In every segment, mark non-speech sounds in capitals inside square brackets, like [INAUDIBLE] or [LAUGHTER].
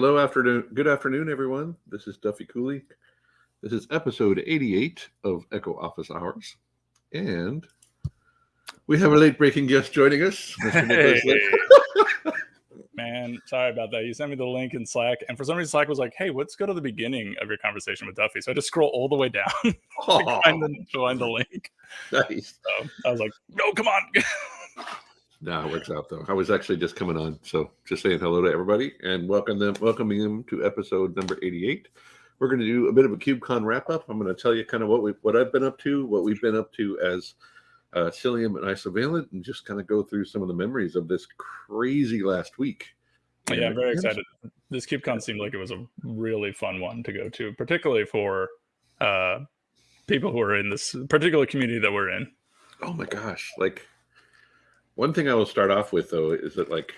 Hello, afternoon. Good afternoon, everyone. This is Duffy Cooley. This is episode 88 of Echo Office Hours. And we have a late breaking guest joining us. Mr. Hey. [LAUGHS] [LAUGHS] Man, sorry about that. You sent me the link in Slack, and for some reason, Slack was like, "Hey, let's go to the beginning of your conversation with Duffy." So I just scroll all the way down [LAUGHS] to Aw, find the, to find the link. nice. So I was like, "No, come on!" No, it works out though. I was actually just coming on, so just saying hello to everybody and welcome them, welcoming them to episode number 88. We're going to do a bit of a KubeCon wrap up. I'm going to tell you kind of what we what I've been up to, what we've been up to as uh, Cilium and Isovalent, and just kind of go through some of the memories of this crazy last week. yeah, I'm very excited. This KubeCon seemed like it was a really fun one to go to, particularly for uh, people who are in this particular community that we're in. Oh my gosh! Like one thing I will start off with though is that like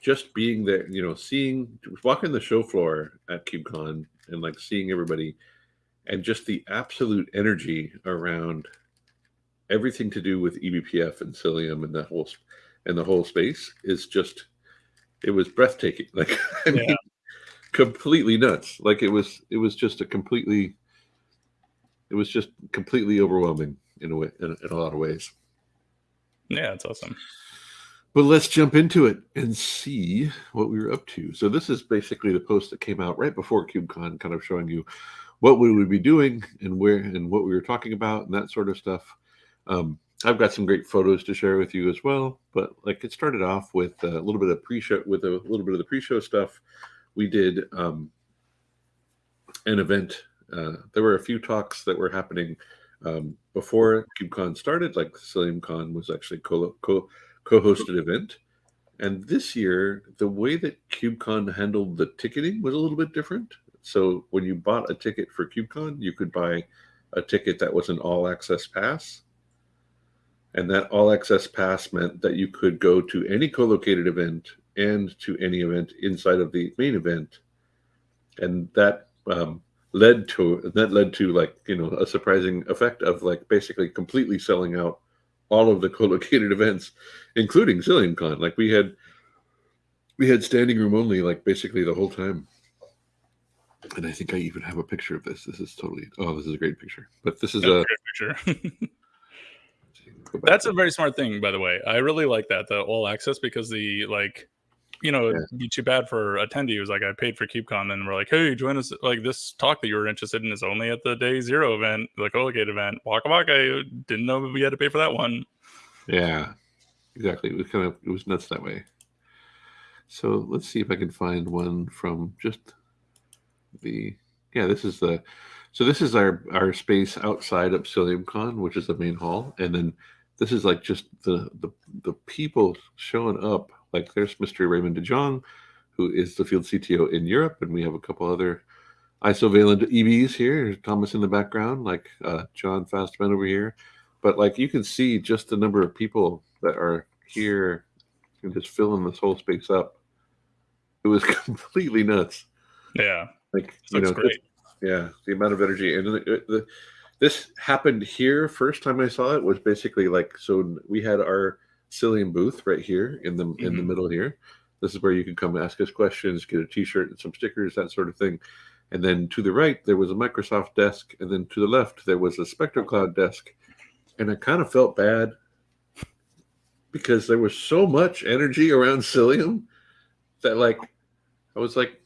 just being there, you know, seeing walking the show floor at KubeCon and like seeing everybody and just the absolute energy around everything to do with eBPF and Cilium and that whole and the whole space is just it was breathtaking. [LAUGHS] Like I mean, Yeah. completely nuts. Like it was it was just a completely it was just completely overwhelming in a way in, in a lot of ways. Yeah, that's awesome. But let's jump into it and see what we were up to. So this is basically the post that came out right before KubeCon, kind of showing you what we would be doing and where and what we were talking about and that sort of stuff. Um, I've got some great photos to share with you as well. But like it started off with a little bit of pre-show, with a little bit of the pre-show stuff. We did um, an event. Uh, there were a few talks that were happening um, before KubeCon started. Like CiliumCon was actually co- co- co-hosted event. And this year, the way that KubeCon handled the ticketing was a little bit different. So when you bought a ticket for KubeCon, you could buy a ticket that was an all access pass. And that all access pass meant that you could go to any co-located event and to any event inside of the main event. And that um, led to that led to like you know a surprising effect of like basically completely selling out all of the co-located [LAUGHS] events, including CiliumCon. Like we had we had standing room only like basically the whole time. And I think I even have a picture of this. This is totally oh, this is a great picture. But this is That's a a great picture. [LAUGHS] That's a very smart thing, by the way. I really like that the all access because the like, you know, Yeah. it'd be too bad for attendee who's like, I paid for KubeCon, and we're like, hey, join us. Like this talk that you were interested in is only at the day zero event, the co-locate event. Waka waka. Didn't know we had to pay for that one. Yeah, exactly. It was kind of it was nuts that way. So let's see if I can find one from just the yeah. This is the so this is our our space outside of CiliumCon, which is the main hall, and then this is like just the the the people showing up. Like there's Mr. Raymond DeJong, who is the field CTO in Europe, and we have a couple other isovalent EVs here. There's Thomas in the background, like uh, John Fastabend over here but like you can see just the number of people that are here and just filling this whole space up. It was [LAUGHS] completely nuts. Yeah, Like this you know, great. yeah, the amount of energy and the, the, this happened here. First time I saw it was basically like so we had our Cilium booth right here in the in the Mhm. middle here. This is where you can come ask us questions, get a T-shirt and some stickers, that sort of thing. And then to the right there was a Microsoft desk, and then to the left there was a SpectroCloud desk. And I kind of felt bad because there was so much energy around Cilium that like I was like,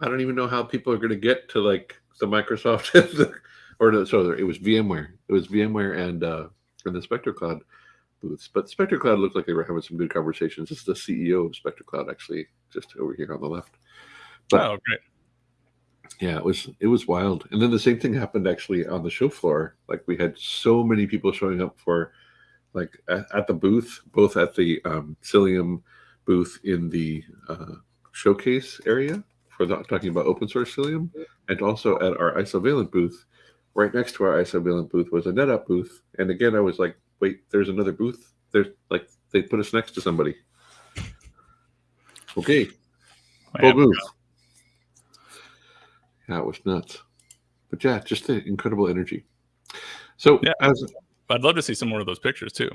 I don't even know how people are going to get to like the Microsoft [LAUGHS] or no, so it was VMware. It was VMware and uh, and the SpectroCloud booths. But SpectroCloud looked like they were having some good conversations. This is the CEO of SpectroCloud actually, just over here on the left. But oh, great. yeah, it was it was wild. And then the same thing happened actually on the show floor. Like we had so many people showing up for like at, at the booth, both at the um, Cilium booth in the uh, showcase area for the, talking about open source Cilium, and also at our Isovalent booth. Right next to our Isovalent booth was a NetApp booth. And again, I was like, wait, there's another booth. There's like they put us next to somebody. Okay, Full booth. Yeah, it was nuts. But yeah, just the incredible energy. So Yeah. as I'd love to see some more of those pictures too.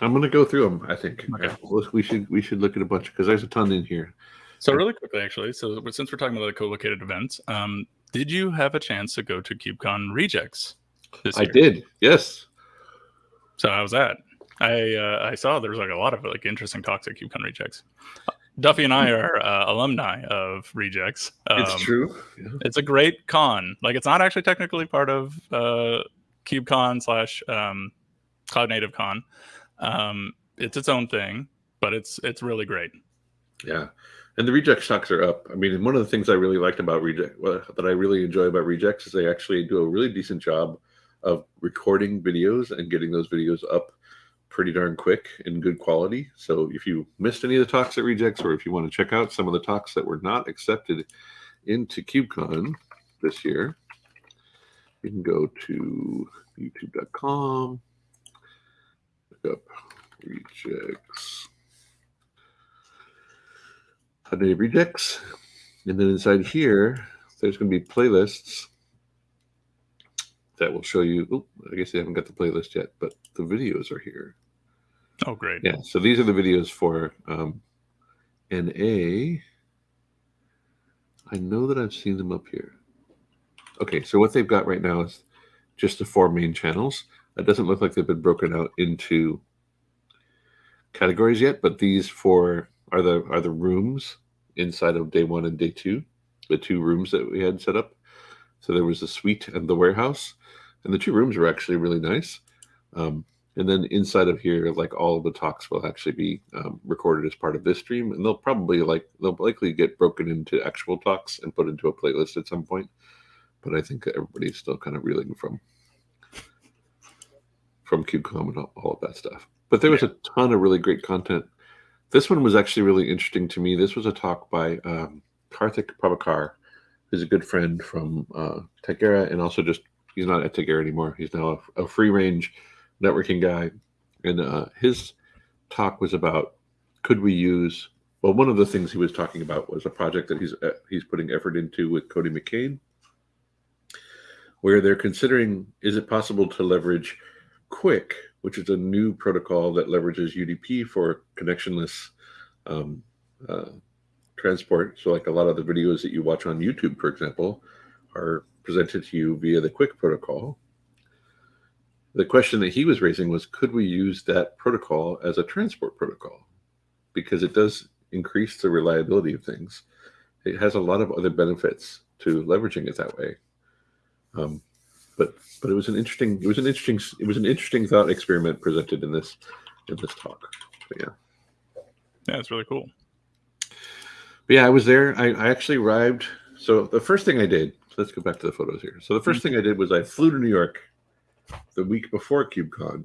I'm gonna go through them. I think Okay. We should we should look at a bunch because there's a ton in here. So really quickly, actually, so since we're talking about the co-located events, um, did you have a chance to go to KubeCon Rejects this I year? did. Yes. So how was that? I uh, I saw there's like a lot of like interesting talks at KubeCon Rejects. Duffy and I are uh, alumni of Rejects. it's Um, true. Yeah. It's a great con. Like it's not actually technically part of uh, KubeCon slash um, Cloud Native Con. Um, it's its own thing, but it's it's really great. Yeah. And the reject stocks are up. I mean, one of the things I really liked about reject well, that I really enjoy about rejects is they actually do a really decent job of recording videos and getting those videos up pretty darn quick in good quality. So if you missed any of the talks at rejects or if you want to check out some of the talks that were not accepted into KubeCon this year, you can go to youtube.com, look up rejects. Native Rejects. And then inside here, there's going to be playlists that will show you. Oh, I guess they haven't got the playlist yet, but the videos are here. Oh, great! Yeah, so these are the videos for um, NA. I know that I've seen them up here. Okay, so what they've got right now is just the four main channels. It doesn't look like they've been broken out into categories yet, but these four are the are the rooms inside of day one and day two, the two rooms that we had set up. So there was the suite and the warehouse, and the two rooms were actually really nice. Um, and then inside of here, like all of the talks will actually be um, recorded as part of this stream, and they'll probably like they'll likely get broken into actual talks and put into a playlist at some point. But I think everybody's still kind of reeling from from KubeCon and all, all of that stuff. But there was a ton of really great content. This one was actually really interesting to me. This was a talk by um, Karthik Prabhakar, who's a good friend from uh, Tigera, and also just he's not at Tigera anymore. He's now a, a free range networking guy, and uh, his talk was about could we use well one of the things he was talking about was a project that he's uh, he's putting effort into with Cody McCain, where they're considering is it possible to leverage QUIC, which is a new protocol that leverages UDP for connectionless um, uh, transport. So, like a lot of the videos that you watch on YouTube, for example, are presented to you via the QUIC protocol. The question that he was raising was could we use that protocol as a transport protocol? Because it does increase the reliability of things. It has a lot of other benefits to leveraging it that way. Um, but but it was an interesting it was an interesting it was an interesting thought experiment presented in this in this talk. But yeah. Yeah, it's really cool. Yeah, I was there. I, I actually arrived. So the first thing I did, let's go back to the photos here. So the 1st thing I did was I flew to New York the week before KubeCon,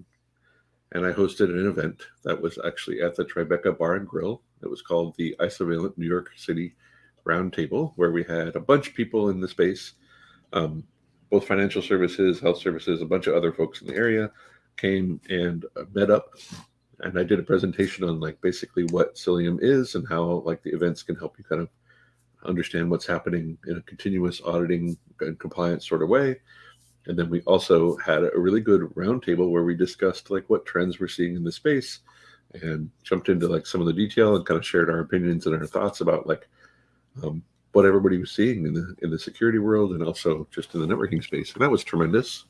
and I hosted an event that was actually at the Tribeca Bar and Grill. It was called the Isovalent New York City Roundtable, where we had a bunch of people in the space, um, both financial services, health services, a bunch of other folks in the area came and met up and I did a presentation on like basically what Cilium is and how like the events can help you kind of understand what's happening in a continuous auditing and compliance sort of way. And then we also had a really good roundtable where we discussed like what trends we're seeing in the space and jumped into like some of the detail and kind of shared our opinions and our thoughts about like um, what everybody was seeing in the in the security world and also just in the networking space. And that was tremendous.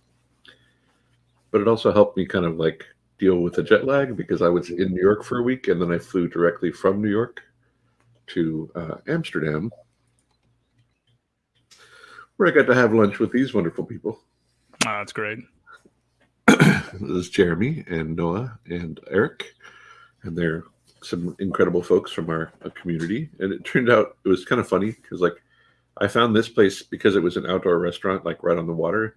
But it also helped me kind of like deal with the jet lag because I was in New York for a week and then I flew directly from New York to uh, Amsterdam, where I got to have lunch with these wonderful people. Ah, that's great. [CLEARS THROAT] this is Jeremy and Noah and Eric, and they're some incredible folks from our, our community. And it turned out it was kind of funny because like I found this place because it was an outdoor restaurant, like right on the water.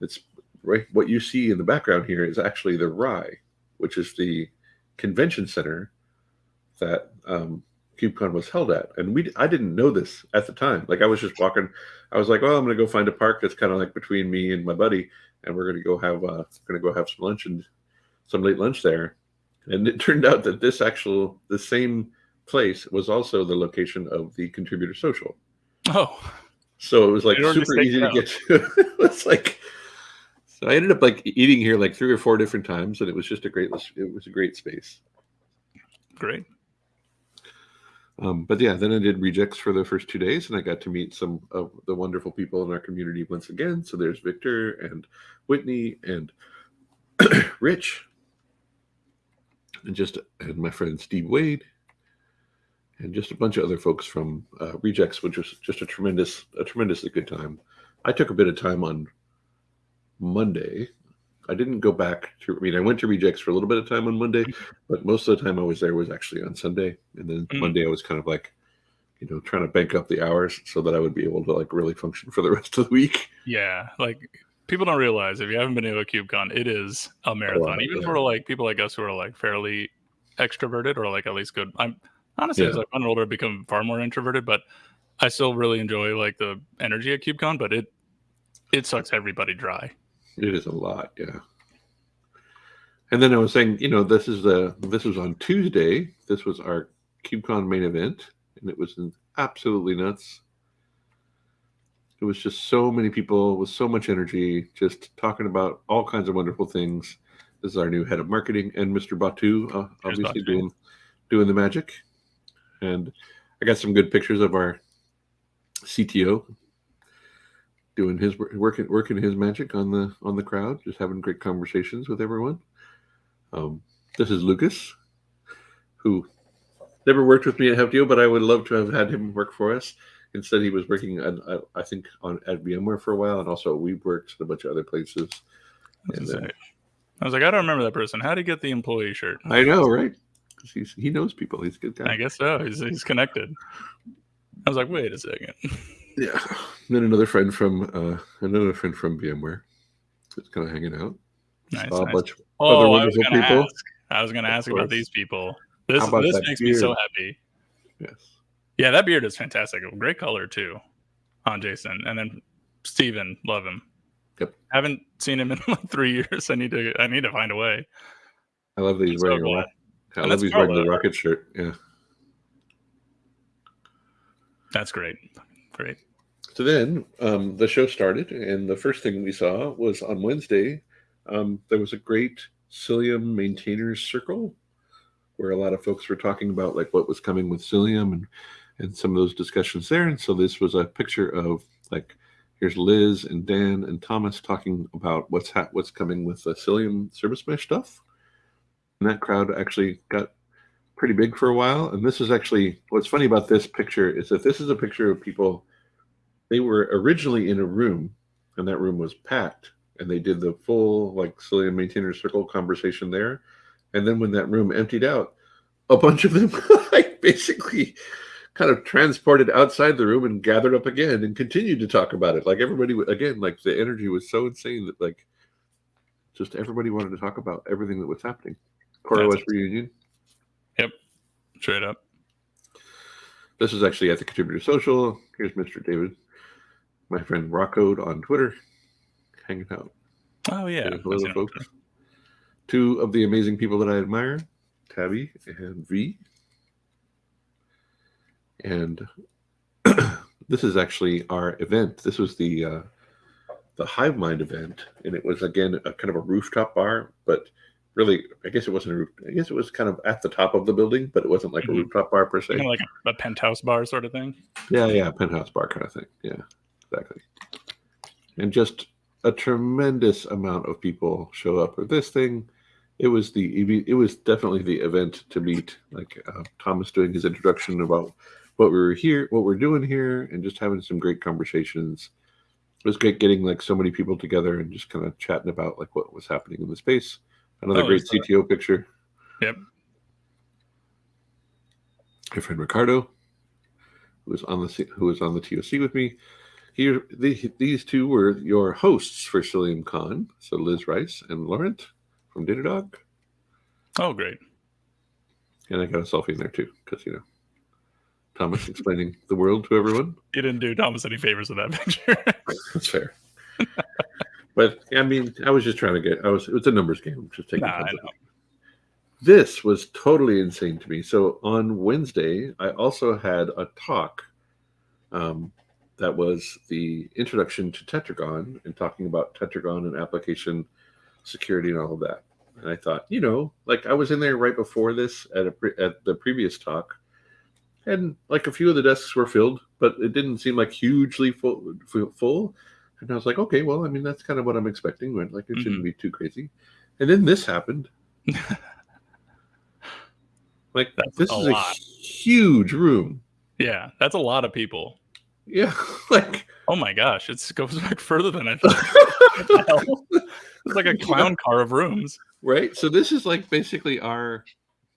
It's right. What you see in the background here is actually the RAI, which is the convention center that um, KubeCon was held at. And we, I didn't know this at the time. Like I was just walking. I was like, well, I'm going to go find a park that's kind of like between me and my buddy, and we're going to go have, uh, going to go have some lunch and some late lunch there. And it turned out that this actual, the same place was also the location of the contributor social. Oh, So it was like super easy to out. get to. [LAUGHS] it's like, So I ended up like eating here like three or four different times, and it was just a great. It was a great space. Great. Um, but yeah, then I did rejects for the first two days, and I got to meet some of the wonderful people in our community once again. So there's Victor and Whitney and [CLEARS THROAT] Rich, and just and my friend Steve Wade, and just a bunch of other folks from uh, Rejects, which was just a tremendous, a tremendously good time. I took a bit of time on Monday. I didn't go back to. I mean, I went to Rejects for a little bit of time on Monday, but most of the time I was there was actually on Sunday, and then mm. Monday I was kind of like, you know, trying to bank up the hours so that I would be able to like really function for the [LAUGHS] rest of the week. Yeah, like people don't realize if you haven't been to a KubeCon, it is a marathon. Even yeah. for like people like us who are like fairly extroverted or like at least good. I'm honestly yeah. as I've gotten older, I've become far more introverted, but I still really enjoy like the energy at KubeCon. But it it sucks everybody dry. It is a lot, yeah. And then I was saying, you know, this is the this was on Tuesday. This was our KubeCon main event, and it was absolutely nuts. It was just so many people with so much energy, just talking about all kinds of wonderful things. This is our new head of marketing and Mr. Batu, uh, obviously Batu. doing doing the magic. And I got some good pictures of our CTO doing his work working working his magic on the on the crowd, just having great conversations with everyone. Um, this is Lucas, who never worked with me at Heptio, but I would love to have had him work for us. Instead, he was working, on, I think, on at VMware for a while, and also WeWorks and a bunch of other places. And then, I was like, I don't remember that person. How did he get the employee shirt? I know, right? Because he knows people. He's a good guy. I guess so. He's he's connected. I was like, wait a second. [LAUGHS] Yeah. And then another friend from uh, another friend from VMware, just kind of hanging out. Nice, nice. a bunch of oh, other wonderful I people. Ask. I was going to ask about these people. This this makes beard? me so happy. Yes. Yeah, that beard is fantastic. Great color too on Jason. And then Steven, love him. Yep. Haven't seen him in [LAUGHS] like three years. I need to I need to find a way. I love that he's wearing so a I love he's wearing the rocket shirt. Yeah. That's great. Great. So then um, the show started, and the first thing we saw was on Wednesday. Um, there was a great Cilium maintainers circle where a lot of folks were talking about like what was coming with Cilium and and some of those discussions there. And so this was a picture of like here's Liz and Dan and Thomas talking about what's ha- what's coming with the Cilium service mesh stuff. And that crowd actually got pretty big for a while. And this is actually what's funny about this picture is that this is a picture of people. They were originally in a room, and that room was packed, and they did the full like Cilium maintainer circle conversation there. And then when that room emptied out, a bunch of them [LAUGHS] like basically kind of transported outside the room and gathered up again and continued to talk about it. Like everybody again, like the energy was so insane that like just everybody wanted to talk about everything that was happening. CoreOS reunion. Straight up. This is actually at the contributor social. Here's Mr. David, my friend Rockcode on Twitter, hanging out. Oh yeah. Hello, folks. Two of the amazing people that I admire, Tabby and V. And [CLEARS THROAT] this is actually our event. This was the uh, the Hive Mind event, and it was again a kind of a rooftop bar, but really, I guess it wasn't a roof. I guess it was kind of at the top of the building, but it wasn't like mm-hmm. a rooftop bar per se. Kind of like a, a, penthouse bar sort of thing. Yeah, yeah, penthouse bar kind of thing. Yeah, exactly. And just a tremendous amount of people show up for this thing. It was the it was definitely the event to meet. Like uh, Thomas doing his introduction about what we were here, what we're doing here, and just having some great conversations. It was great getting like so many people together and just kind of chatting about like what was happening in the space. Another oh, great uh, CTO picture. Yep. My friend Ricardo, who was on the who was on the TOC with me. Here, the, these two were your hosts for Cilium Con. So Liz Rice and Laurent from Datadog. Oh, great! And I got a selfie in there too, because you know, Thomas [LAUGHS] explaining the world to everyone. You didn't do Thomas any favors with that [LAUGHS] picture. That's fair. But I mean, I was just trying to get. I was. It was a numbers game. Just taking. Nah, this was totally insane to me. So on Wednesday, I also had a talk um, that was the introduction to Tetragon and talking about Tetragon and application security and all of that. And I thought, you know, like I was in there right before this at a pre- at the previous talk, and like a few of the desks were filled, but it didn't seem like hugely full. full. And I was like, okay, well, I mean, that's kind of what I'm expecting. Right? Like it shouldn't mm-hmm. be too crazy. And then this happened. [LAUGHS] like that's this a is lot. a huge room. Yeah, that's a lot of people. Yeah, [LAUGHS] like oh my gosh, it goes back further than I [LAUGHS] thought. it's like a clown car of rooms, right? So this is like basically our.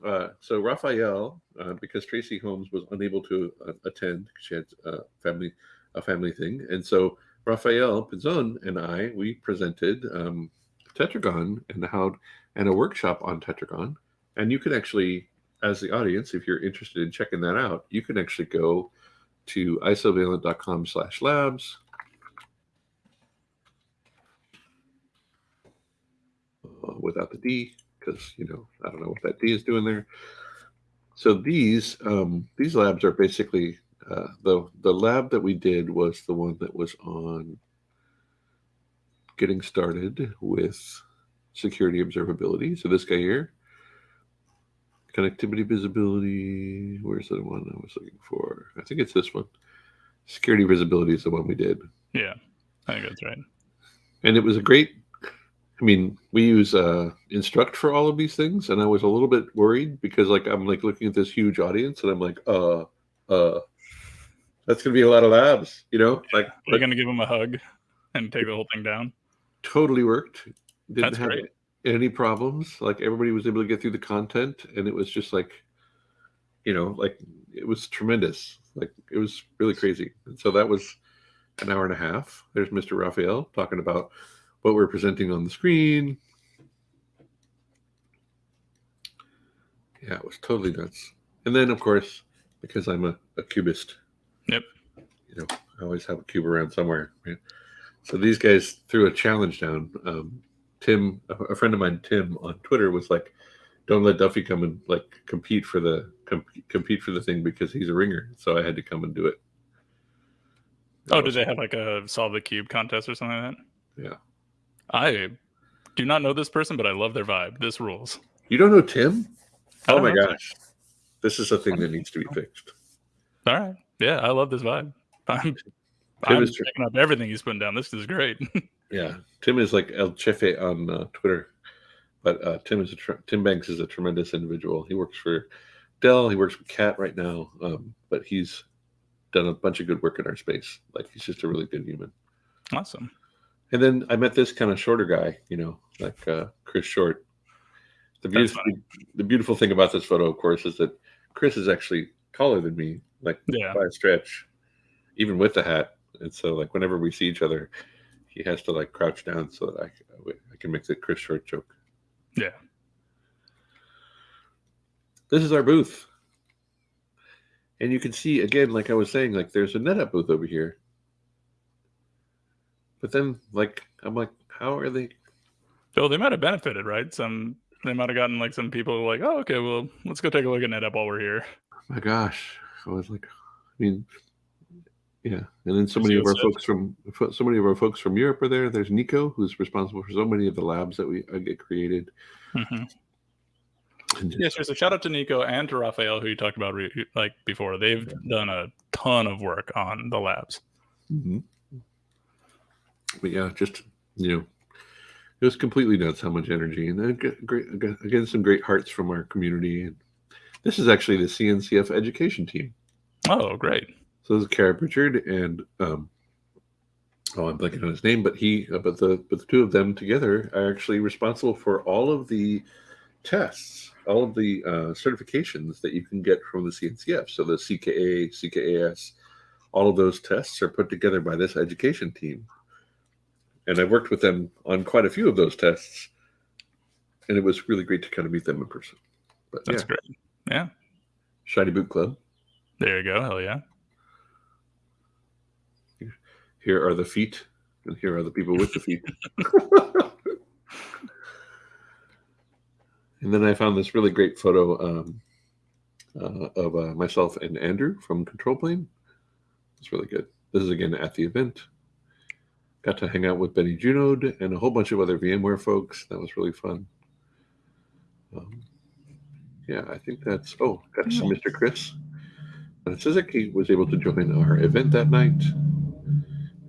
Uh, so Raphael, uh, because Tracy Holmes was unable to uh, attend, she had a family a family thing, and so Raphael Pinson and I we presented um, Tetragon and how and a workshop on Tetragon, and you can actually, as the audience, if you're interested in checking that out, you can actually go to isovalent.com slash labs. Uh, without the D, because you know I don't know what that D is doing there. So these um, these labs are basically uh, the the lab that we did was the one that was on getting started with security observability. So this guy here, connectivity visibility. Where's the one I was looking for? I think it's this one. Security visibility is the one we did. Yeah, I think that's right. And it was a great. I mean, we use uh, Instruqt for all of these things, and I was a little bit worried because, like, I'm like looking at this huge audience, and I'm like, uh, uh, that's gonna be a lot of labs, you know. Yeah. Like, you're gonna give them a hug and take the whole thing down. Totally worked. Didn't that's have great any problems. Like everybody was able to get through the content, and it was just like, you know, like it was tremendous. Like it was really crazy. And so that was an hour and a half. There's Mr. Raphael talking about what we're presenting on the screen. Yeah, it was totally nuts. And then, of course, because I'm a, a cubist. Yep. You know, I always have a cube around somewhere. Right? So these guys threw a challenge down. Um, Tim, a friend of mine, Tim on Twitter was like, "Don't let Duffy come and like compete for the com- compete for the thing because he's a ringer." So I had to come and do it. Oh, did they have like a solve the cube contest or something like that? Yeah. I do not know this person, but I love their vibe. This rules. You don't know Tim? Oh my gosh. This is a thing that needs to be fixed. All right. Yeah, I love this vibe. [LAUGHS] I'm, I'm checking up everything he's putting down. This is great. [LAUGHS] Yeah, Tim is like El Chefe on uh, Twitter, but uh, Tim is a Tim Banks is a tremendous individual. He works for Dell. He works with Cat right now, um, but he's done a bunch of good work in our space. Like he's just a really good human. Awesome. And then I met this kind of shorter guy, you know, like uh, Chris Short. The beautiful, the beautiful thing about this photo, of course, is that Chris is actually taller than me, like yeah. by a stretch, even with the hat. And so, like, whenever we see each other, he has to like crouch down so that I, I can make the Chris Short joke. Yeah. This is our booth. And you can see again, like I was saying, like there's a NetApp booth over here. But then, like, I'm like, how are they? Oh, they might have benefited, right? Some they might have gotten like some people like, oh, okay, well, let's go take a look at NetApp while we're here. My gosh, I was like, I mean, yeah, and then so many of our folks from so many of our folks from Europe are there. There's Nico, who's responsible for so many of the labs that we uh, get created. Mm-hmm. Just, yes, there's a shout out to Nico and to Raphael, who you talked about re- like before. They've done a ton of work on the labs. Mm-hmm. But yeah, just you know, it was completely nuts how much energy and then great again some great hearts from our community. And this is actually the CNCF education team. Oh, great! So this is Kara Pritchard and um, oh, I'm blanking on his name, but he, uh, but the but the two of them together are actually responsible for all of the tests, all of the uh, certifications that you can get from the CNCF. So the CKA, CKAS, all of those tests are put together by this education team, and I worked with them on quite a few of those tests, and it was really great to kind of meet them in person. But that's yeah. great. Yeah. Shiny Boot Club. There you go. Hell yeah. Here are the feet, and here are the people with the feet. [LAUGHS] [LAUGHS] and then I found this really great photo um, uh, of uh, myself and Andrew from Control Plane. It's really good. this is again at the event. Got to hang out with Benny Junod and a whole bunch of other VMware folks. That was really fun. Um, yeah, I think that's. Oh, that's mm-hmm. Mr. Chris. And Suzuki was able to join our event that night.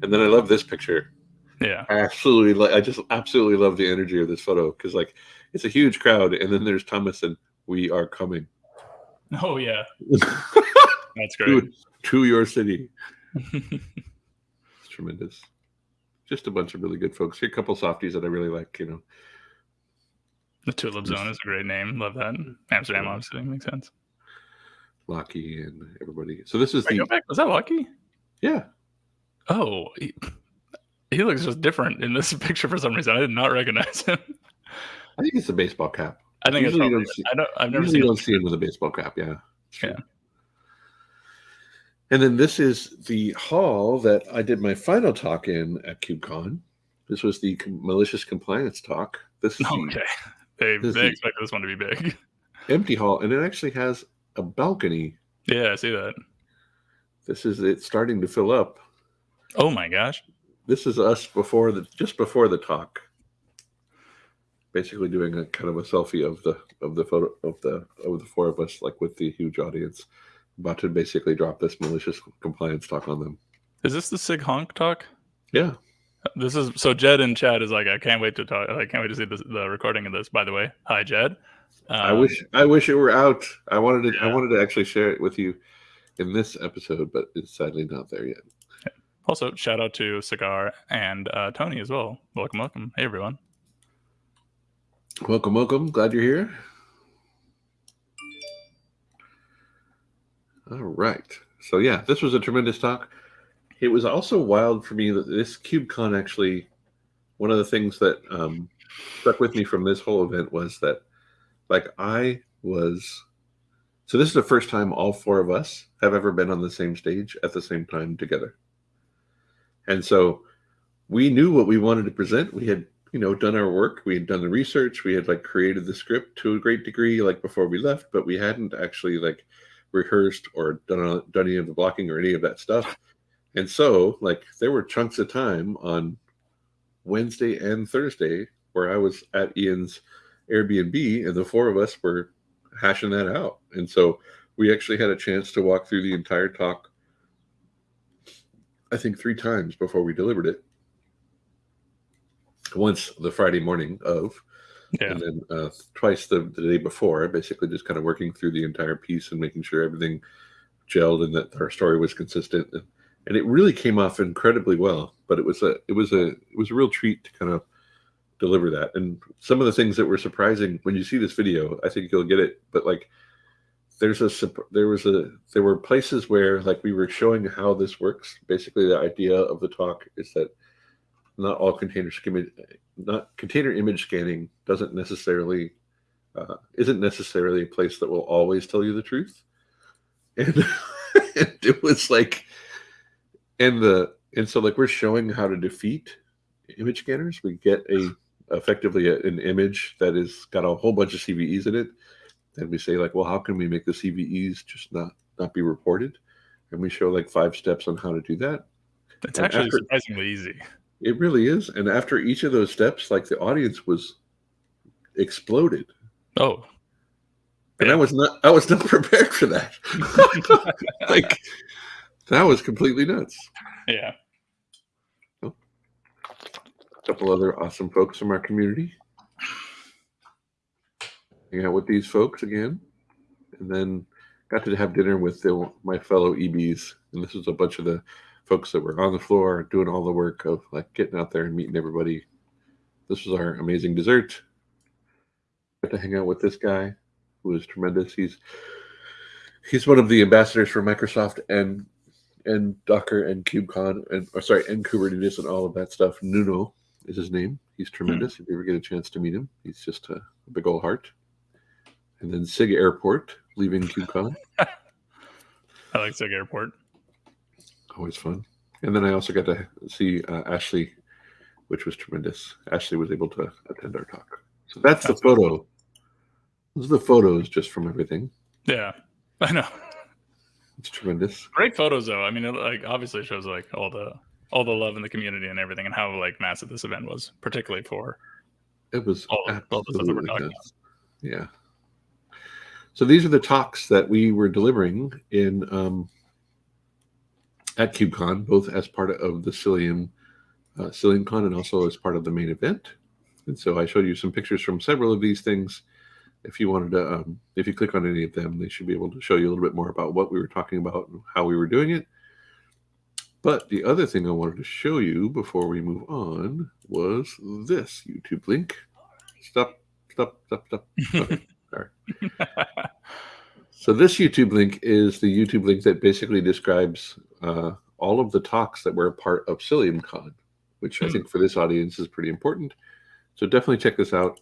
And then I love this picture. Yeah, I absolutely. like I just absolutely love the energy of this photo because, like, it's a huge crowd, and then there's Thomas and we are coming. [LAUGHS] Oh yeah, that's [LAUGHS] great. to, to your city. [LAUGHS] it's tremendous. Just a bunch of really good folks. Here, a couple softies that I really like. You know, the Tulip Zone is a great name. Love that. Amsterdam, Yeah. obviously, makes sense. Lucky and everybody. So this is Wait, the back. Was that Lucky? yeah. Oh, he, he looks just different in this [LAUGHS] picture for some reason. I did not recognize him. I think it's a baseball cap. I think it's Usually probably. don't see- I don't. I've never Usually seen. don't see him with a baseball cap. Yeah. Yeah. And then this is the hall that I did my final talk in at KubeCon. This was the malicious compliance talk. This is [LAUGHS] the Okay, they This they this one to be big. [LAUGHS] empty hall, and it actually has a balcony. Yeah, I see that. This is it starting to fill up. Oh my gosh. This is us before the just before the talk. Basically doing a kind of a selfie of the of the photo of the of the four of us, like with the huge audience, about to basically drop this malicious compliance talk on them. Is this the Sig Honk talk? Yeah. This is so Jed in chat is like, I can't wait to talk. I can't wait to see this, the recording of this. By the way, hi Jed. I Um, wish I wish it were out. I wanted to I wanted to actually share it with you in this episode, but it's sadly not there yet. Also, shout out to Cigar and uh, Tony as well. Welcome, welcome. Hey everyone. Welcome, welcome. Glad you're here. All right. So yeah, this was a tremendous talk. It was also wild for me that this KubeCon actually one of the things that um, stuck with me from this whole event was that like I was so this is the first time all four of us have ever been on the same stage at the same time together. And so we knew what we wanted to present. We had you know done our work we had done the research we had like created the script to a great degree like before we left but we hadn't actually like rehearsed or done done any of the blocking or any of that stuff and so like there were chunks of time on wednesday and thursday where i was at ian's airbnb and the four of us were hashing that out and so we actually had a chance to walk through the entire talk i think three times before we delivered it once the Friday morning of, Yeah. and then uh, twice the, the day before, basically just kind of working through the entire piece and making sure everything gelled and that our story was consistent. And, and it really came off incredibly well. But it was a it was a it was a real treat to kind of deliver that. And some of the things that were surprising when you see this video, I think you'll get it. But like there's a there was a there were places where like we were showing how this works. Basically, the idea of the talk is that not all container skim- not container image scanning doesn't necessarily uh, isn't necessarily a place that will always tell you the truth and, and [LAUGHS] it was like and the and so like we're showing how to defeat image scanners we get a effectively a, an image that is got a whole bunch of cves in it and we say like well how can we make the cves just not not be reported and we show like five steps on how to do that It's and actually after- surprisingly easy. it really is. And after each of those steps, like the audience was exploded. Oh, And I was not I was not [LAUGHS] prepared for that. [LAUGHS] like that was completely nuts. yeah. A couple other awesome folks from our community. Hang out with these folks again. And then got to have dinner with the, my fellow EBs. And this was a bunch of the folks that were on the floor doing all the work of like getting out there and meeting everybody. This was our amazing dessert. Got to hang out with this guy who is tremendous. He's he's one of the ambassadors for Microsoft and and Docker and KubeCon and or sorry and Kubernetes and all of that stuff. Nuno is his name. He's tremendous. If you ever get a chance to meet him, he's just a, a big old heart. And then Sig Airport leaving KubeCon, [LAUGHS] I like Sig Airport. always fun. And then I also got to see uh, Ashley, which was tremendous. Ashley was able to attend our talk. So that's the That's photo. Those are the photos just from everything. Yeah, [LAUGHS] I know. It's tremendous. Great photos though. I mean, it, like obviously shows like all the all the love in the community and everything, and how like massive this event was, particularly for it was all, all the stuff that we're talking about. Yeah. So these are the talks that we were delivering in um, at KubeCon, both as part of the Cilium uh, CiliumCon and also as part of the main event. And so I showed you some pictures from several of these things. If you wanted to, um, if you click on any of them, they should be able to show you a little bit more about what we were talking about and how we were doing it. But the other thing I wanted to show you before we move on was this YouTube link. Stop, stop, stop, stop. Okay, [LAUGHS] sorry. so this YouTube link is the YouTube link that basically describes uh, all of the talks that were a part of CiliumCon, which I hmm. think for this audience is pretty important. So definitely check this out.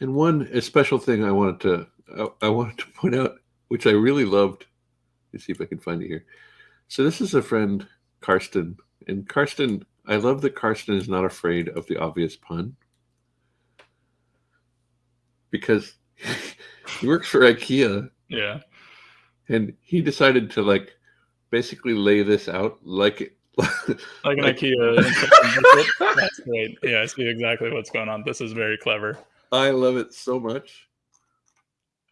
And one a special thing I wanted to I, I wanted to point out, which I really loved. Let's see if I can find it here. So this is a friend Karsten. And Karsten, I love that Karsten is not afraid of the obvious pun because [LAUGHS] he works for IKEA. Yeah. And he decided to like basically lay this out like like an [LAUGHS] like, IKEA. That's great. Yeah, I see exactly what's going on. This is very clever. I love it so much.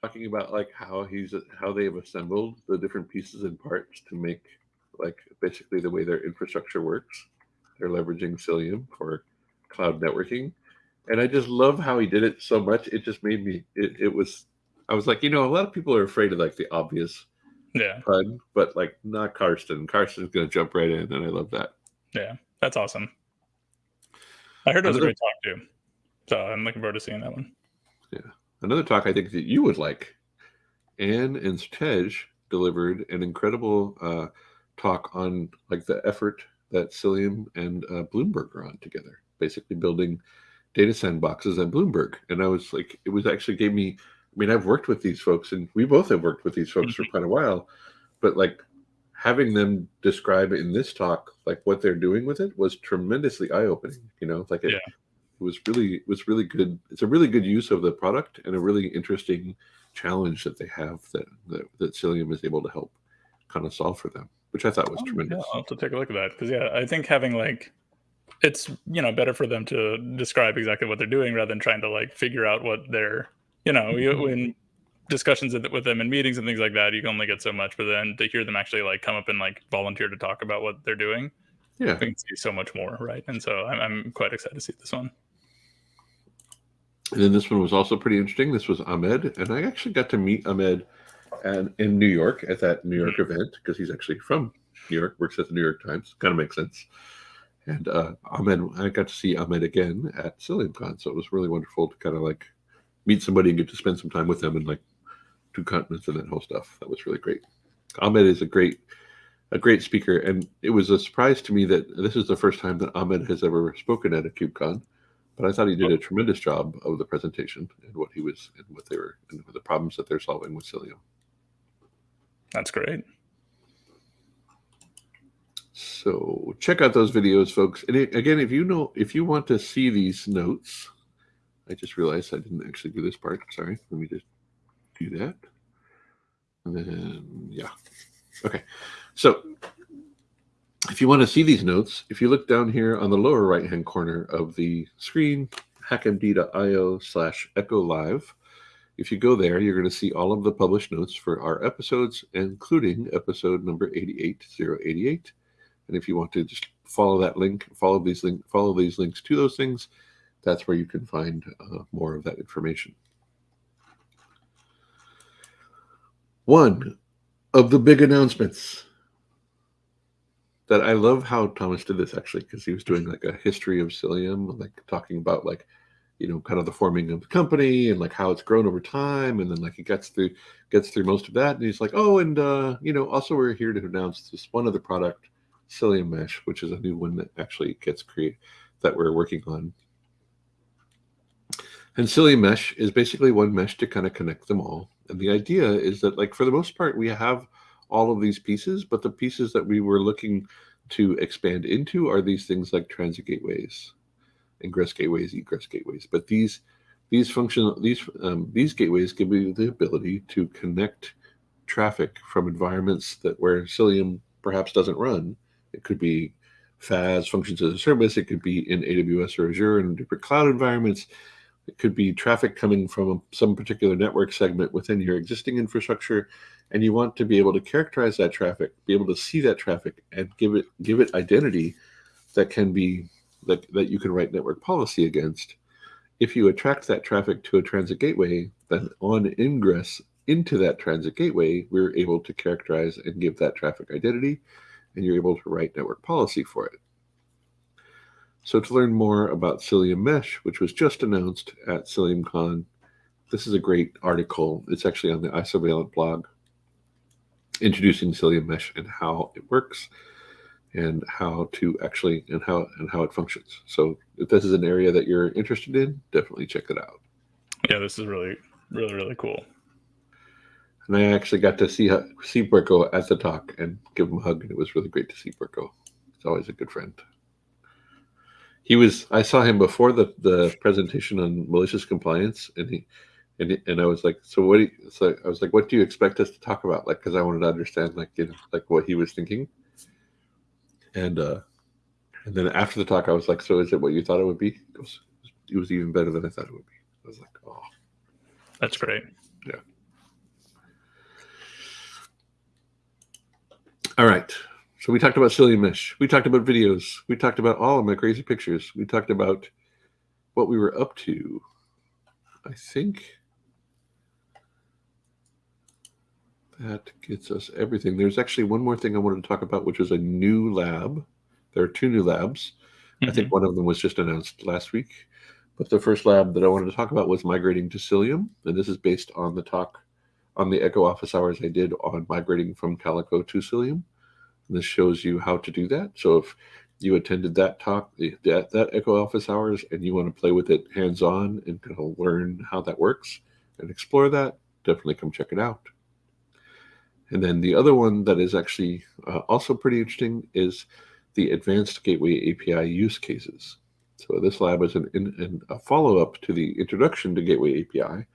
Talking about like how he's how they've assembled the different pieces and parts to make like basically the way their infrastructure works. They're leveraging Cilium for cloud networking. And I just love how he did it so much. It just made me, it, it was, I was like, you know, a lot of people are afraid of like the obvious yeah. pun, but like not Karsten. Karsten's going to jump right in. And I love that. Yeah. That's awesome. I heard it was Another, a great talk too. So I'm looking forward to seeing that one. Yeah. Another talk I think that you would like. Anne and Tej delivered an incredible uh, talk on like the effort that Cilium and uh, Bloomberg are on together, basically building data sandboxes at Bloomberg. And I was like, it was actually gave me, I mean, I've worked with these folks and we both have worked with these folks for mm-hmm. quite a while, but like having them describe in this talk, like what they're doing with it was tremendously eye opening, you know, like it, yeah. It was really, it was really good. It's a really good use of the product and a really interesting challenge that they have that, that, that Cilium is able to help kind of solve for them which I thought was oh, tremendous. Yeah, I'll have to take a look at that because yeah, I think having like it's you know better for them to describe exactly what they're doing rather than trying to like figure out what they're you know mm-hmm. in discussions with them in meetings and things like that you can only get so much but then to hear them actually like come up and like volunteer to talk about what they're doing yeah i can see so much more right and so I'm, I'm quite excited to see this one and then this one was also pretty interesting this was ahmed and i actually got to meet ahmed and in New York at that New York mm-hmm. event because he's actually from New York, works at the New York Times. Kind of makes sense. And uh, Ahmed, I got to see Ahmed again at CiliumCon, so it was really wonderful to kind of like meet somebody and get to spend some time with them and like two continents and that whole stuff. That was really great. Ahmed is a great, a great speaker, and it was a surprise to me that this is the first time that Ahmed has ever spoken at a KubeCon. But I thought he did a tremendous job of the presentation and what he was and what they were and the problems that they're solving with Cilium. That's great. So check out those videos, folks. And again, if you know, if you want to see these notes, I just realized I didn't actually do this part. Sorry. Let me just do that. And then, yeah. Okay. So if you want to see these notes, if you look down here on the lower right-hand corner of the screen, hackmd.io slash echo live, if you go there, you're going to see all of the published notes for our episodes, including episode number 88088. And if you want to just follow that link, follow these link, follow these links to those things, that's where you can find uh, more of that information. One of the big announcements that I love how Thomas did this actually because he was doing like a history of Cilium, like talking about like you know kind of the forming of the company and like how it's grown over time and then like he gets through gets through most of that and he's like oh and uh you know also we're here to announce this one other product Cilium mesh which is a new one that actually gets created that we're working on. And Cilium mesh is basically one mesh to kind of connect them all and the idea is that like for the most part we have all of these pieces but the pieces that we were looking to expand into are these things like transit gateways ingress gateways, egress gateways. But these these function these um, these gateways give you the ability to connect traffic from environments that where Cilium perhaps doesn't run. It could be FaaS functions as a service. It could be in AWS or Azure in different cloud environments. It could be traffic coming from some particular network segment within your existing infrastructure, and you want to be able to characterize that traffic, be able to see that traffic, and give it give it identity that can be that, that you can write network policy against. If you attract that traffic to a transit gateway, then on ingress into that transit gateway, we're able to characterize and give that traffic identity, and you're able to write network policy for it. So to learn more about Cilium Mesh, which was just announced at CiliumCon, this is a great article. It's actually on the Isovalent blog, introducing Cilium Mesh and how it works, and how to actually and how and how it functions. So if this is an area that you're interested in, definitely check it out. Yeah, this is really really really cool. And I actually got to see see Berko at the talk and give him a hug, and it was really great to see Berko. He's always a good friend he was i saw him before the the presentation on malicious compliance and he and, and i was like so what do you, so i was like what do you expect us to talk about like because i wanted to understand like you know like what he was thinking and uh and then after the talk i was like so is it what you thought it would be it was, it was even better than i thought it would be i was like oh that's great yeah all right so we talked about Cilium Mesh. We talked about videos. We talked about all of my crazy pictures. We talked about what we were up to. I think that gets us everything. There's actually one more thing I wanted to talk about, which is a new lab. There are two new labs. Mm-hmm. I think mm-hmm. one of them was just announced last week. But the first lab that I wanted to talk about was migrating to Cilium. And this is based on the talk on the Echo office hours I did on migrating from Calico to Cilium. This shows you how to do that. So if you attended that talk, that, that Echo Office Hours, and you want to play with it hands-on and kind of learn how that works and explore that, definitely come check it out. And then the other one that is actually uh, also pretty interesting is the Advanced Gateway API use cases. So this lab is an, a follow-up to the Introduction to Gateway API,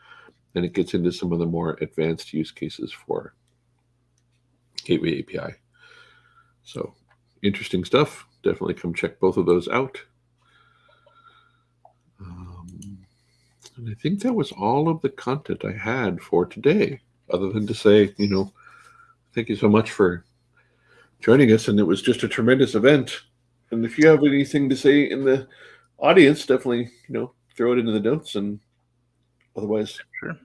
and it gets into some of the more advanced use cases for Gateway API. So interesting stuff. Definitely come check both of those out. Um, and I think that was all of the content I had for today, other than to say, you know, thank you so much for joining us. And it was just a tremendous event. And if you have anything to say in the audience, definitely, you know, throw it into the notes. And otherwise, sure.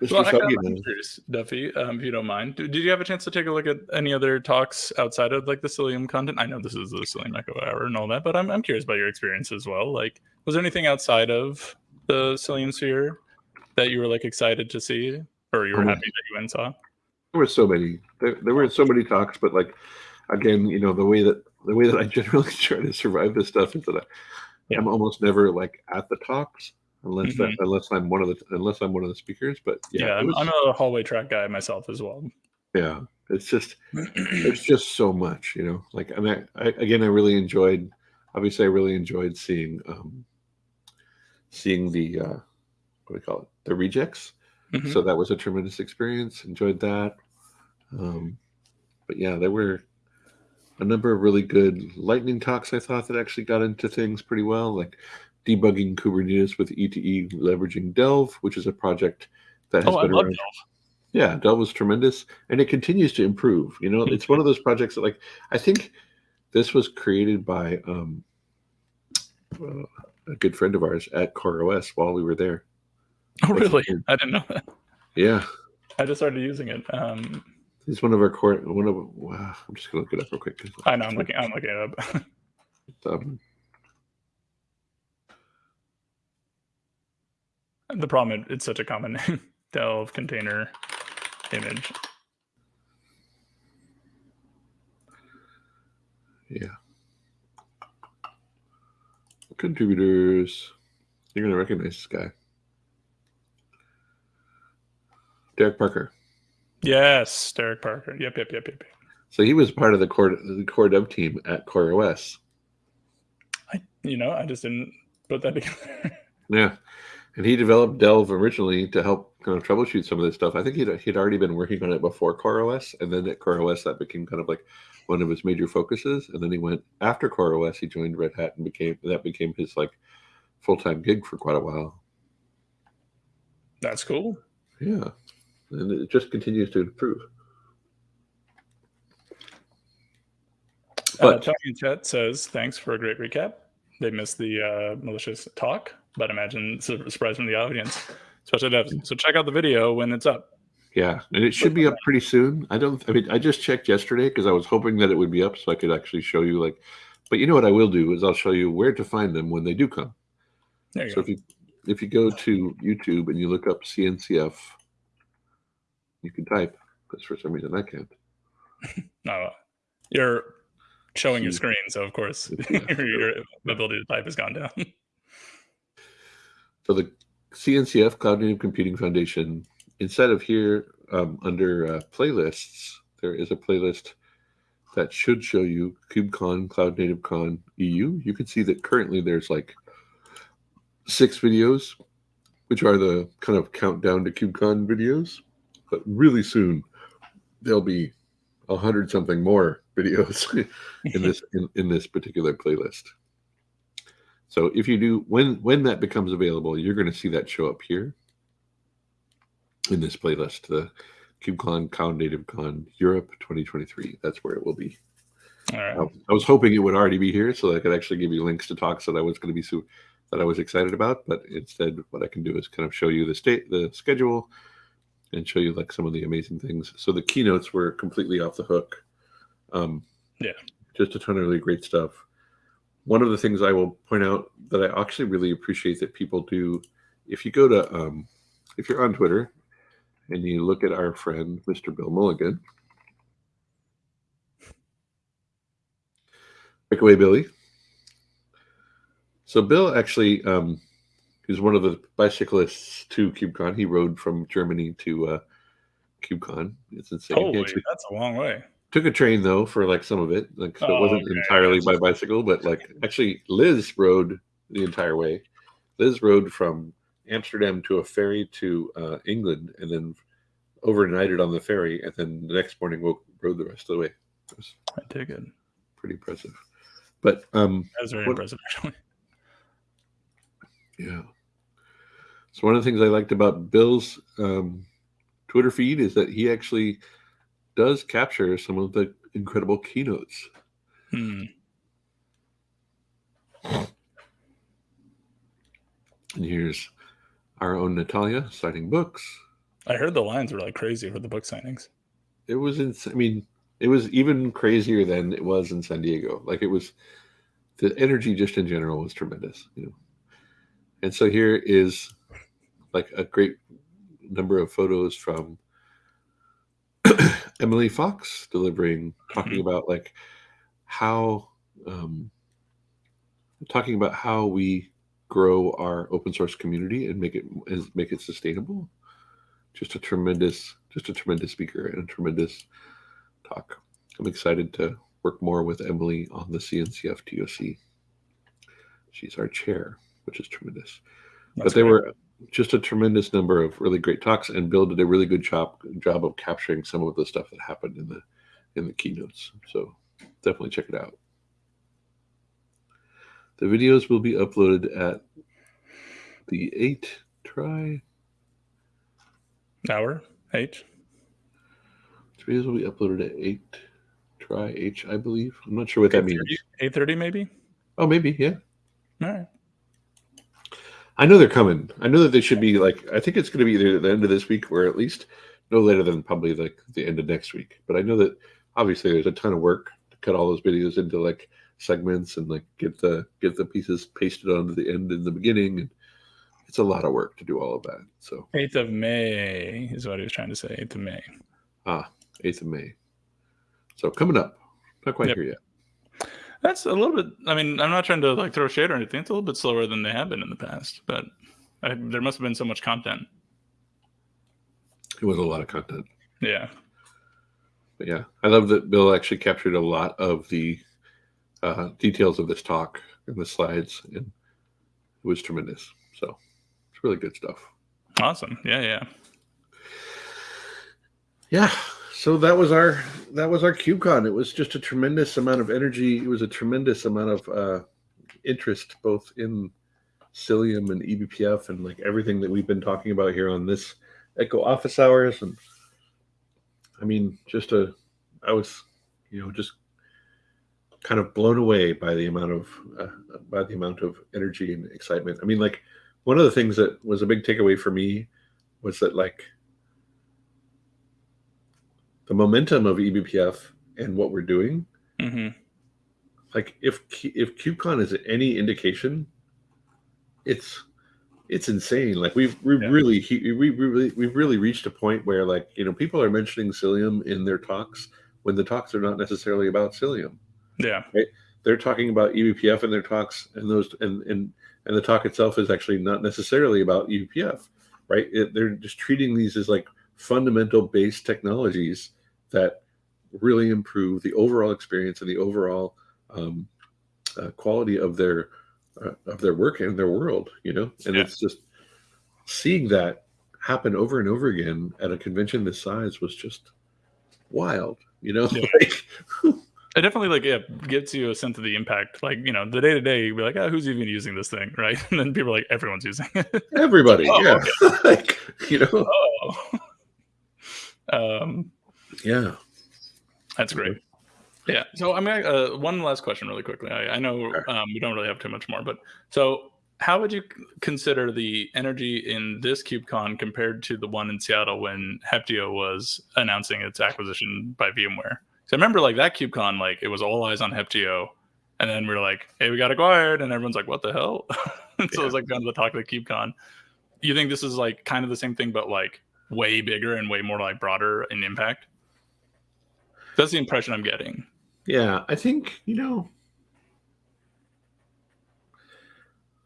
Mr. Well, curious, Duffy, um, if you don't mind. Did you have a chance to take a look at any other talks outside of like the Cilium content? I know this is the Cilium Echo Hour and all that, but I'm, I'm curious about your experience as well. Like, was there anything outside of the Cilium sphere that you were like excited to see, or you were um, happy that you went and saw? There were so many. There, there were so many talks, but like, again, you know, the way that the way that I [LAUGHS] generally try to survive this stuff is that I, yeah. I'm almost never like at the talks unless mm-hmm. that unless I'm one of the unless I'm one of the speakers. But yeah, yeah was, I'm a hallway track guy myself as well. Yeah, it's just [CLEARS THROAT] there's just so much, you know. Like I I, again, I really enjoyed. Obviously, I really enjoyed seeing um, seeing the uh, what do we call it, the Rejekts. Mm-hmm. So that was a tremendous experience. Enjoyed that. Um, but yeah, there were a number of really good lightning talks. I thought that actually got into things pretty well. Like debugging Kubernetes with ETE leveraging Delve, which is a project that has oh, been around. Delve. Yeah, Delve was tremendous, and it continues to improve. You know, it's one of those projects that, like, I think this was created by um, uh, a good friend of ours at CoreOS while we were there. Oh, really? I didn't know that. Yeah, I just started using it. Um, He's one of our core. One of. Wow, I'm just gonna look it up real quick. I know. I'm looking. I'm looking it up. [LAUGHS] um, The problem it's such a common name. [LAUGHS] Delve container image. Yeah. Contributors. You're gonna recognize this guy. Derek Parker. Yes, Derek Parker. Yep, yep, yep, yep. So he was part of the core the core dev team at CoreOS. I you know, I just didn't put that [LAUGHS] together. yeah and he developed Delve originally to help kind of troubleshoot some of this stuff. I think he'd, he'd already been working on it before CoreOS, and then at CoreOS that became kind of like one of his major focuses. And then he went after CoreOS, he joined Red Hat and became that became his like full time gig for quite a while. That's cool. Yeah, and it just continues to improve. Uh, but uh, Talking Chat says, "Thanks for a great recap." They missed the uh, malicious talk, but imagine it's surprise from the audience, especially devs. So check out the video when it's up. Yeah, and it should be up pretty soon. I don't. I mean, I just checked yesterday because I was hoping that it would be up so I could actually show you. Like, but you know what I will do is I'll show you where to find them when they do come. so go. if you if you go to YouTube and you look up CNCF, you can type because for some reason I can't. no, [LAUGHS] you're showing your screen, so of course [LAUGHS] [LAUGHS] your, your ability to type has gone down. so the CNCF Cloud Native Computing Foundation, instead of here um, under uh, playlists, there is a playlist that should show you KubeCon, Cloud Native Con EU. You can see that currently there's like six videos, which are the kind of countdown to KubeCon videos. But really soon, there'll be a hundred something more [LAUGHS] videos in this in, in this particular playlist. So if you do when when that becomes available, you're going to see that show up here in this playlist, the KubeCon Cloud Native Con Europe 2023. That's where it will be. All right. Um, I was hoping it would already be here so I could actually give you links to talks that I was going to be so that I was excited about, but instead what I can do is kind of show you the state the schedule and show you like some of the amazing things. So the keynotes were completely off the hook. Um, yeah, just a ton of really great stuff. One of the things I will point out that I actually really appreciate that people do, if you go to, um, if you're on Twitter and you look at our friend Mr. Bill Mulligan, Break away, Billy. So Bill actually um, He's one of the bicyclists to KubeCon. He rode from Germany to uh, KubeCon. It's insane. Holy, that's a long way. Took a train though for like some of it. Like so oh, it wasn't okay. entirely by bicycle, but like actually Liz rode the entire way. Liz rode from Amsterdam to a ferry to uh, England, and then overnighted on the ferry, and then the next morning woke, rode the rest of the way. It was I take it. Pretty impressive. But um, that was very what, impressive, actually. Yeah. So one of the things I liked about Bill's um, Twitter feed is that he actually does capture some of the incredible keynotes. Hmm. And here's our own Natalia signing books. I heard the lines were like crazy for the book signings. It was in, I mean, it was even crazier than it was in San Diego. Like it was, the energy just in general was tremendous. You know, and so here is like a great number of photos from [CLEARS THROAT] Emily Fox delivering, talking mm-hmm. about like how, um, talking about how we grow our open source community and make it make it sustainable. Just a tremendous, just a tremendous speaker and a tremendous talk. I'm excited to work more with Emily on the CNCF TOC. She's our chair, which is tremendous. That's but they great. were just a tremendous number of really great talks, and Bill did a really good job job of capturing some of the stuff that happened in the in the keynotes. So definitely check it out. The videos will be uploaded at the eight try hour eight. The videos will be uploaded at eight try H, I believe. I'm not sure what that means. Eight thirty, maybe. Oh, maybe, yeah. All right. I know they're coming. I know that they should be like. I think it's going to be either the end of this week or at least no later than probably like the end of next week. But I know that obviously there's a ton of work to cut all those videos into like segments and like get the get the pieces pasted onto the end in the beginning. And it's a lot of work to do all of that. So eighth of May is what he was trying to say. Eighth of May. Ah, eighth of May. So coming up, not quite yep. here yet. That's a little bit. I mean, I'm not trying to like throw shade or anything. It's a little bit slower than they have been in the past, but I, there must have been so much content. It was a lot of content. Yeah. But yeah, I love that Bill actually captured a lot of the uh, details of this talk in the slides, and it was tremendous. So, it's really good stuff. Awesome. Yeah, yeah. Yeah. So that was our that was our KubeCon. It was just a tremendous amount of energy. It was a tremendous amount of uh, interest both in Cilium and eBPF and like everything that we've been talking about here on this Echo office hours. And I mean, just a I was, you know, just kind of blown away by the amount of uh, by the amount of energy and excitement. I mean, like one of the things that was a big takeaway for me was that like the momentum of eBPF and what we're doing. Mm-hmm. Like if if KubeCon is any indication, it's it's insane. Like we've we yeah. really we we really we've really reached a point where like you know people are mentioning Cilium in their talks when the talks are not necessarily about Cilium. Yeah. Right? They're talking about eBPF in their talks, and those and and and the talk itself is actually not necessarily about eBPF, right? It, they're just treating these as like fundamental base technologies that really improve the overall experience and the overall um, uh, quality of their uh, of their work and their world. You know, and yeah. it's just seeing that happen over and over again at a convention this size was just wild. You know, yeah. [LAUGHS] like it definitely like yeah gives you a sense of the impact. Like you know, the day to day, you'd be like, oh, who's even using this thing, [LAUGHS] right? And then people are like, everyone's using it. Everybody, [LAUGHS] oh, yeah. Okay. like you know. Oh. um. Yeah. That's great. Yeah. So I mean, uh, one last question, really quickly. I, I know um, we don't really have too much more, but so how would you consider the energy in this KubeCon compared to the one in Seattle when Heptio was announcing its acquisition by VMware? So I remember like that KubeCon, like it was all eyes on Heptio, and then we are like, "Hey, we got acquired," and everyone's like, "What the hell?" [LAUGHS] and so yeah. it was like kind of the talk of the KubeCon. You think this is like kind of the same thing, but like way bigger and way more like broader in impact? That's the impression I'm getting. Yeah, I think you know.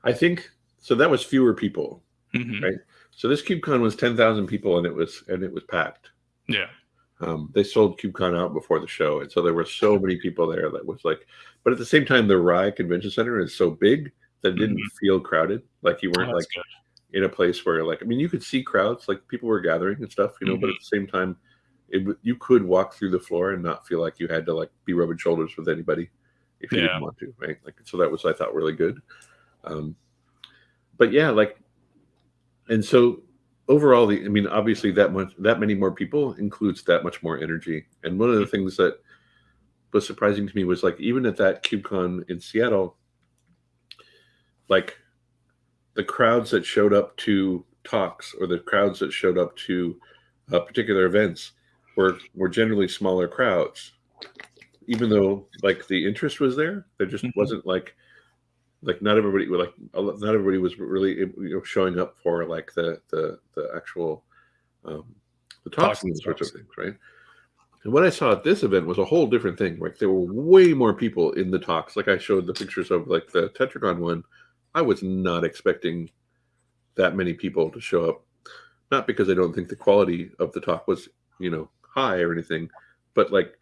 I think so. That was fewer people, mm-hmm. right? So this KubeCon was ten thousand people, and it was and it was packed. Yeah. Um, they sold KubeCon out before the show, and so there were so many people there that was like. But at the same time, the RAI Convention Center is so big that it didn't mm-hmm. feel crowded. Like you weren't oh, like good. in a place where like I mean, you could see crowds, like people were gathering and stuff, you know. Mm-hmm. But at the same time, it you could walk through the floor and not feel like you had to like be rubbing shoulders with anybody if you yeah. didn't want to, right? Like so that was I thought really good. Um, but yeah, like, and so overall, the I mean, obviously that much that many more people includes that much more energy. And one of the things that was surprising to me was like even at that KubeCon in Seattle, like the crowds that showed up to talks or the crowds that showed up to uh, particular events were were generally smaller crowds even though like the interest was there there just mm-hmm. wasn't like like not everybody like not everybody was really you know showing up for like the the the actual um the talks and sorts of things right? And what i saw at this event was a whole different thing like there were way more people in the talks. Like i showed the pictures of like the tetragon one. I was not expecting that many people to show up not because i don't think the quality of the talk was you know high or anything, but like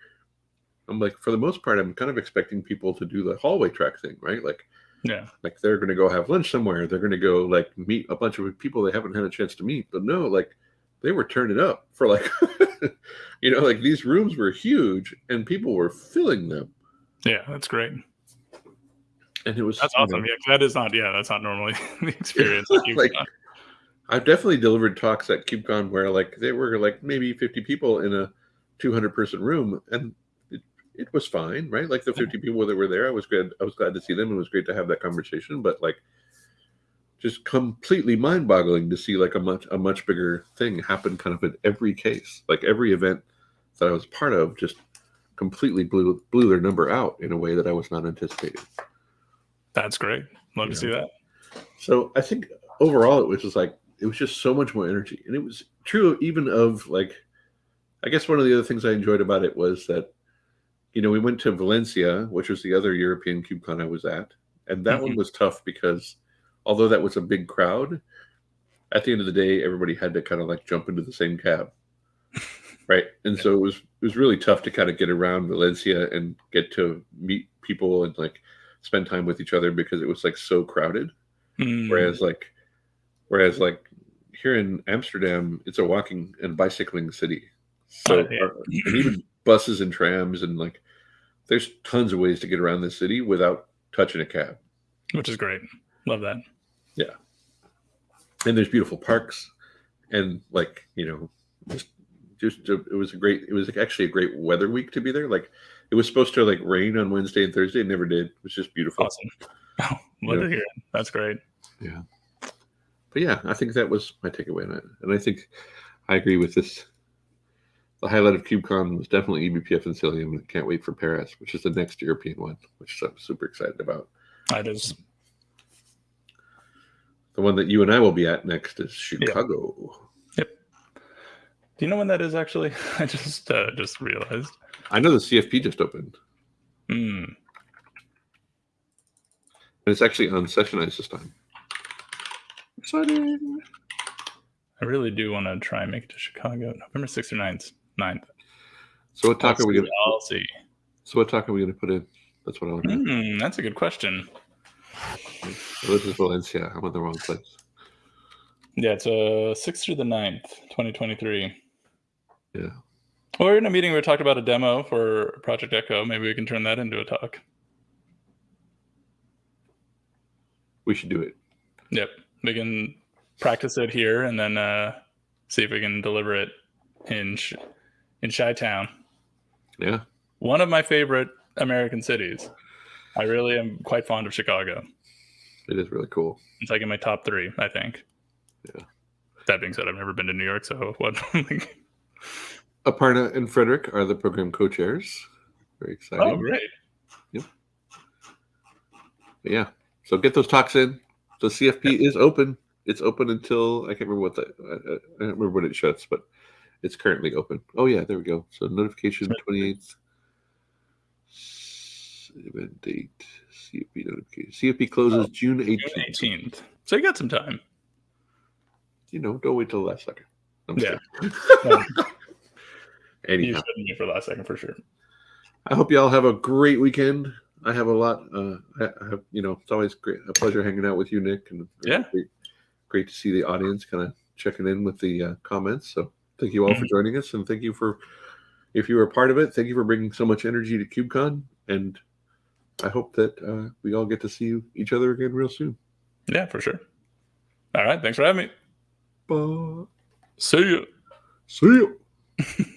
I'm like for the most part, I'm kind of expecting people to do the hallway track thing, right? Like, yeah, like they're going to go have lunch somewhere. They're going to go like meet a bunch of people they haven't had a chance to meet. But no, like they were turning up for like, [LAUGHS] you know, like these rooms were huge and people were filling them. Yeah, that's great. And it was that's awesome. Know, yeah, that is not. Yeah, that's not normally [LAUGHS] the experience. [LAUGHS] like, I've definitely delivered talks at KubeCon where like they were like maybe 50 people in a 200 person room and it, it was fine, right? Like the 50 people that were there, I was good. I was glad to see them. It was great to have that conversation, but like just completely mind boggling to see like a much, a much bigger thing happen kind of in every case. Like every event that I was part of just completely blew, blew their number out in a way that I was not anticipating. That's great. Love to see that. So I think overall it was just like it was just so much more energy and it was true even of like i guess one of the other things i enjoyed about it was that you know we went to valencia which was the other european kubecon i was at and that mm-hmm. one was tough because although that was a big crowd at the end of the day everybody had to kind of like jump into the same cab [LAUGHS] right and yeah. so it was it was really tough to kind of get around valencia and get to meet people and like spend time with each other because it was like so crowded mm. whereas like Whereas like here in Amsterdam, it's a walking and bicycling city. So Oh, yeah. our- [CLEARS THROAT] and even buses and trams and like there's tons of ways to get around this city without touching a cab. which is great. Love that. Yeah. And there's beautiful parks and like, you know, just just uh, it was a great it was actually a great weather week to be there. Like it was supposed to like rain on Wednesday and Thursday, it never did. It was just beautiful. Awesome. Oh, [LAUGHS] love Yeah. to hear. That's great. But yeah, I think that was my takeaway on it. And I think I agree with this. The highlight of KubeCon was definitely eBPF and Cilium, and can't wait for Paris, which is the next European one, which I'm super excited about. That is The one that you and I will be at next is Chicago. Yep. Do you know when that is actually? [LAUGHS] I just uh, just realized. I know the CFP just opened, Hmm. and it's actually on Sessionize this time. Exciting! I really do want to try and make it to Chicago, November 6th or 9th. 9th. So what talk I'll are we gonna? I'll see. So what talk are we gonna put in? That's what I want to. know. Hmm, that's a good question. This is Valencia. I'm in the wrong place. Yeah, it's uh 6th through the 9th, 2023. Yeah. Well, we are in a meeting we talked about a demo for Project Echo. Maybe we can turn that into a talk. We should do it. Yep. We can practice it here and then uh, see if we can deliver it in Sh- in Chi Town. Yeah. One of my favorite American cities. I really am quite fond of Chicago. It is really cool. It's like in my top three, I think. Yeah. That being said, I've never been to New York, so [LAUGHS] what? Aparna and Frederick are the program co-chairs. Very exciting. oh, great! But yeah. So get those talks in. The CFP is open. It's open until I can't remember what the I, I don't remember when it shuts, but it's currently open. Oh yeah, there we go. So notification twenty eighth. Event date. CFP notification. CFP closes Oh, June eighteenth. 18th. So you got some time. You know, don't wait till the last second. I'm Yeah. kidding. [LAUGHS] You Anyhow, shouldn't for last second for sure. I hope y'all have a great weekend. I have a lot. Uh, I, I have, you know, it's always great, a pleasure hanging out with you, Nick, and Yeah. great, great to see the audience kind of checking in with the uh, comments. So thank you all for joining us, and thank you for if you were a part of it. Thank you for bringing so much energy to KubeCon, and I hope that uh, we all get to see you, each other again real soon. Yeah, for sure. All right. Thanks for having me. Bye. See you. See you. [LAUGHS]